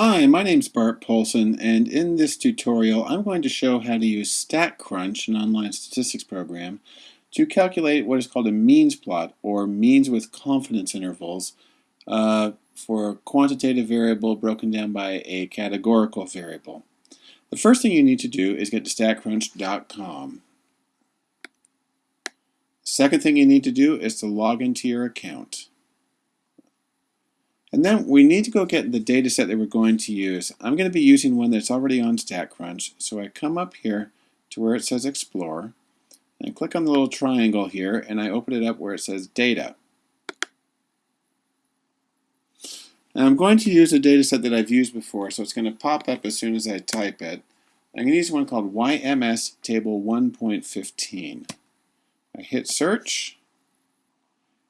Hi, my name is Bart Poulson, and in this tutorial I'm going to show how to use StatCrunch, an online statistics program, to calculate what is called a means plot, or means with confidence intervals, uh, for a quantitative variable broken down by a categorical variable. The first thing you need to do is get to statcrunch.com. Second thing you need to do is to log into your account. And then we need to go get the data set that we're going to use. I'm going to be using one that's already on StatCrunch. So I come up here to where it says Explore. And I click on the little triangle here and I open it up where it says Data. And I'm going to use a data set that I've used before, so it's going to pop up as soon as I type it. I'm going to use one called YMS Table 1.15. I hit Search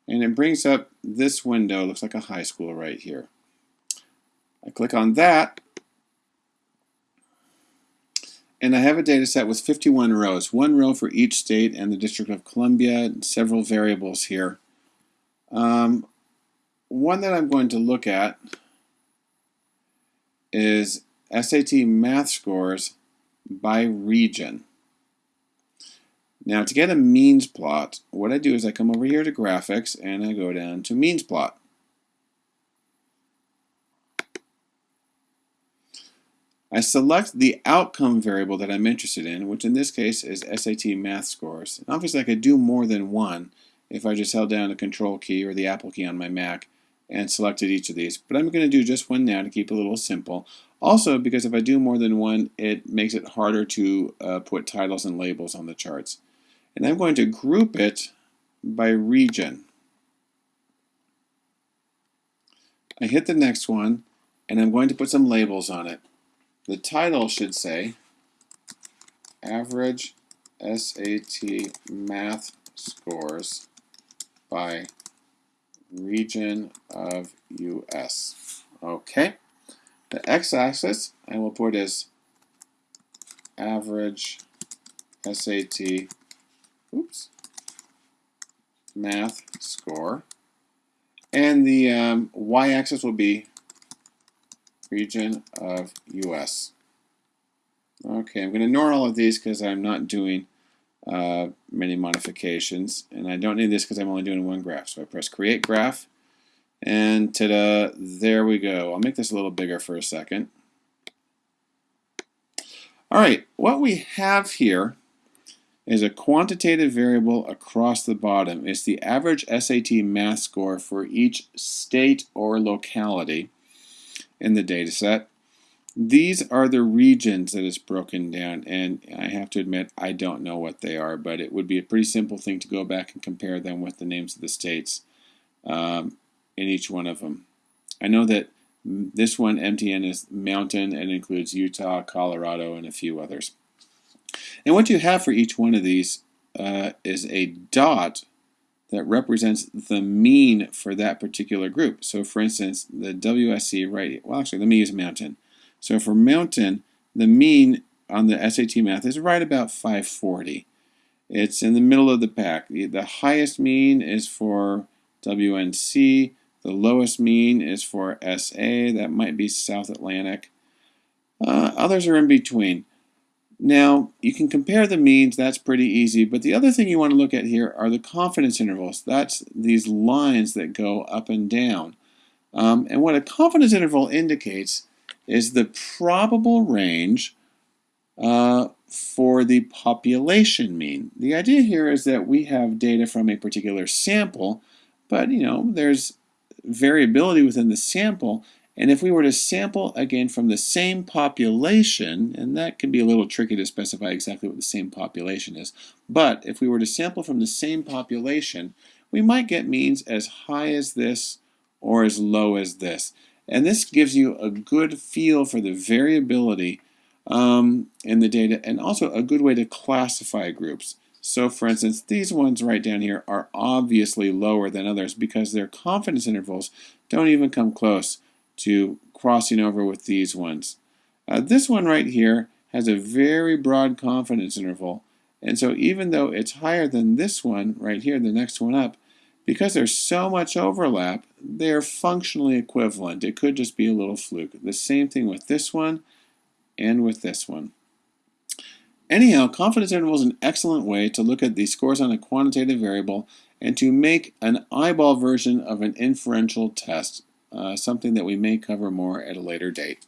and it brings up this window, looks like a high school right here. I click on that, and I have a data set with 51 rows, one row for each state and the District of Columbia, and several variables here. Um, one that I'm going to look at is SAT math scores by region. Now to get a means plot, what I do is I come over here to graphics and I go down to means plot. I select the outcome variable that I'm interested in, which in this case is SAT math scores. And obviously I could do more than one if I just held down the control key or the Apple key on my Mac and selected each of these. But I'm going to do just one now to keep it a little simple. Also, because if I do more than one, it makes it harder to uh, put titles and labels on the charts. And I'm going to group it by region. I hit the next one, and I'm going to put some labels on it. The title should say Average SAT Math Scores by Region of US. Okay. The x-axis I will put as Average SAT oops, math score. And the um, y-axis will be region of US. Okay, I'm going to ignore all of these because I'm not doing uh, many modifications. And I don't need this because I'm only doing one graph. So I press Create Graph. And ta-da, there we go. I'll make this a little bigger for a second. All right, what we have here is a quantitative variable across the bottom. It's the average SAT math score for each state or locality in the data set. These are the regions that is broken down, and I have to admit I don't know what they are, but it would be a pretty simple thing to go back and compare them with the names of the states um, in each one of them. I know that this one, MTN, is mountain and includes Utah, Colorado, and a few others. And what you have for each one of these uh, is a dot that represents the mean for that particular group. So for instance, the WSC, right, well actually let me use mountain. So for mountain, the mean on the SAT math is right about 540. It's in the middle of the pack. The, the highest mean is for WNC, the lowest mean is for SA, that might be South Atlantic. Uh, others are in between. Now, you can compare the means, that's pretty easy, but the other thing you want to look at here are the confidence intervals. That's these lines that go up and down. Um, and what a confidence interval indicates is the probable range uh, for the population mean. The idea here is that we have data from a particular sample, but you know, there's variability within the sample, and if we were to sample again from the same population, and that can be a little tricky to specify exactly what the same population is, but if we were to sample from the same population, we might get means as high as this or as low as this. And this gives you a good feel for the variability um, in the data and also a good way to classify groups. So for instance, these ones right down here are obviously lower than others because their confidence intervals don't even come close to crossing over with these ones. Uh, this one right here has a very broad confidence interval. And so even though it's higher than this one right here, the next one up, because there's so much overlap, they're functionally equivalent. It could just be a little fluke. The same thing with this one and with this one. Anyhow, confidence interval is an excellent way to look at the scores on a quantitative variable and to make an eyeball version of an inferential test, Uh, something that we may cover more at a later date.